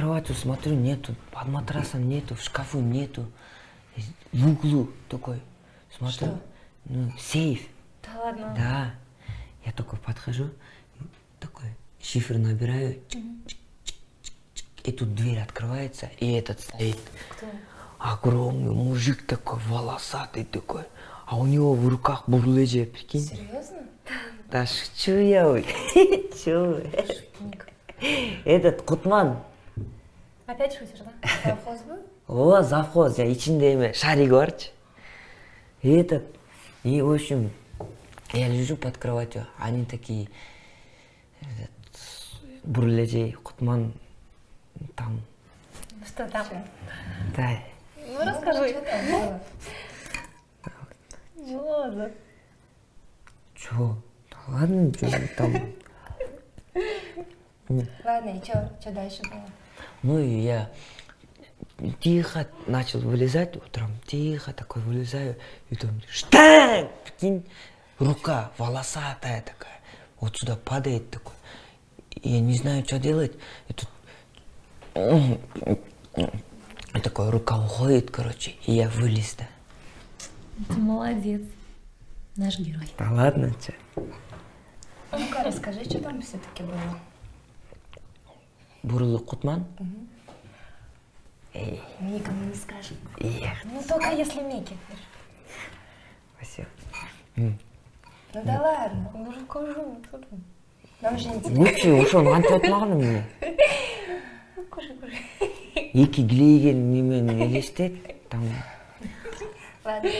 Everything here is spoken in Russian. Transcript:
кроватью смотрю, нету, под матрасом нету, в шкафу нету. В углу такой, смотрю, Что? ну, сейф. Да ладно. Да. Я такой подхожу, такой шифр набираю, чик-чик-чик-чик, и тут дверь открывается, и этот стоит. Кто? Огромный мужик такой, волосатый такой, а у него в руках бурлеже, прикинь. Серьезно? Да шучу я, ой. Чё вы? Этот Кутман, Опять шутишь, да? Совхоз был? о, завхоз, я içinde эме, шарик барчы. И этот, и в общем, я лежу под кроватью, они такие, этот, бурлежей, Кутман, там, Что там? да, Ну расскажи. Что чё, да ладно, чё там. Ладно, и что? Что дальше было? Ну и я тихо начал вылезать утром, тихо такой вылезаю, и там штанг, прикинь, рука волосатая такая, вот сюда падает такой. Я не знаю, что делать. И тут и такой рука уходит, короче, и я вылез, да. Ты молодец. Наш герой. Да ладно, че. Ну-ка, расскажи, что там все-таки было. Бурлук Кутман. Эй. Не скажем. Ну, только если Миги. Спасибо. Ну да ладно, ну же кожу, нам же интересно. Лучше уж он антиотланы мне. Кожу, кожу. Екі глейген немен елестет, там. Ладно.